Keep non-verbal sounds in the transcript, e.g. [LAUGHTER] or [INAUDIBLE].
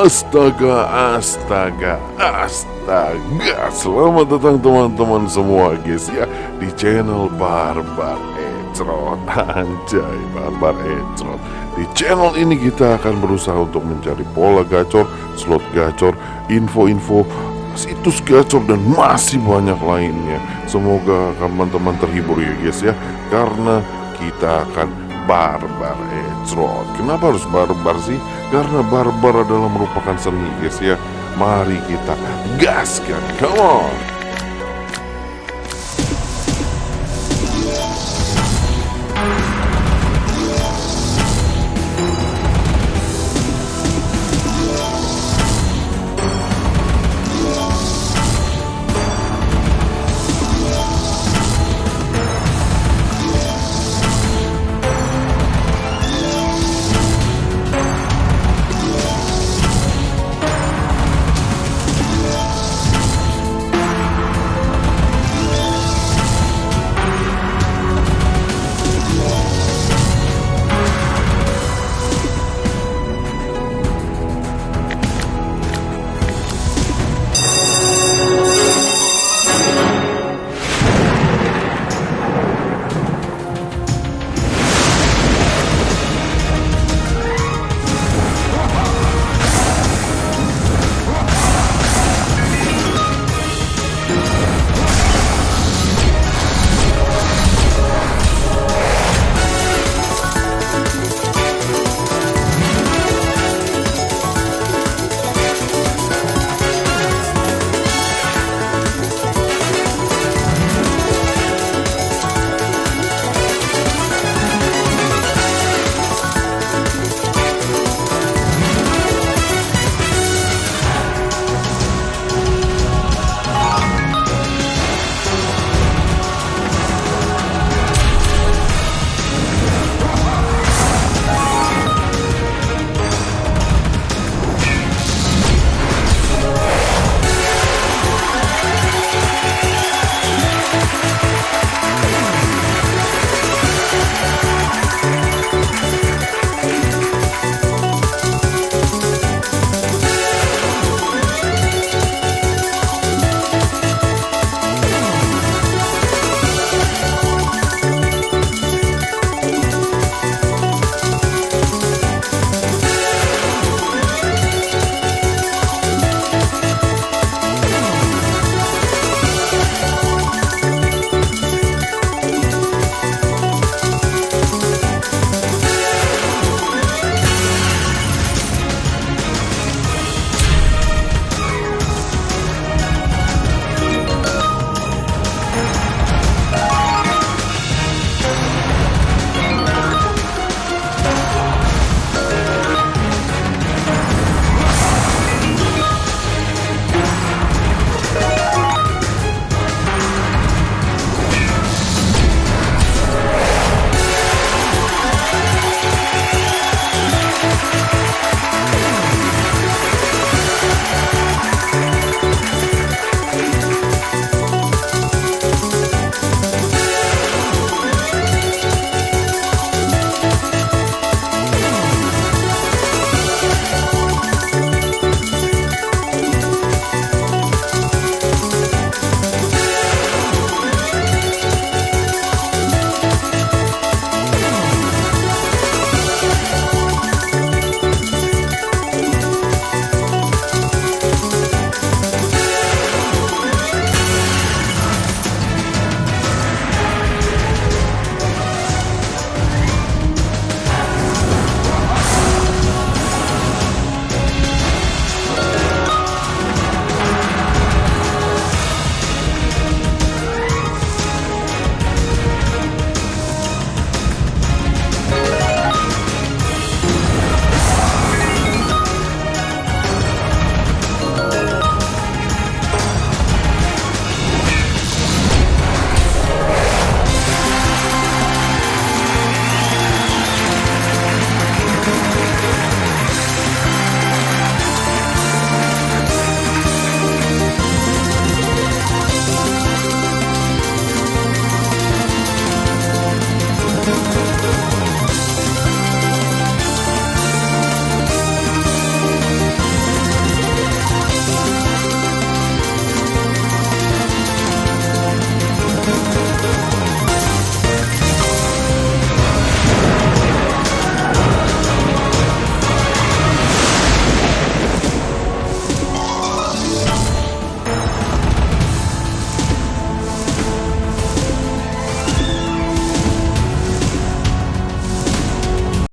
Astaga, astaga, astaga. Selamat datang teman-teman semua guys ya Di channel Barbar Ecrot [LAUGHS] Anjay, Barbar Ecrot Di channel ini kita akan berusaha untuk mencari pola gacor Slot gacor, info-info situs gacor dan masih banyak lainnya. Semoga teman-teman terhibur ya guys ya Karena kita akan barbar ecrot Kenapa harus barbar sih? Karena barbar adalah merupakan seni guys ya. Mari kita gaskan, come on Thank you.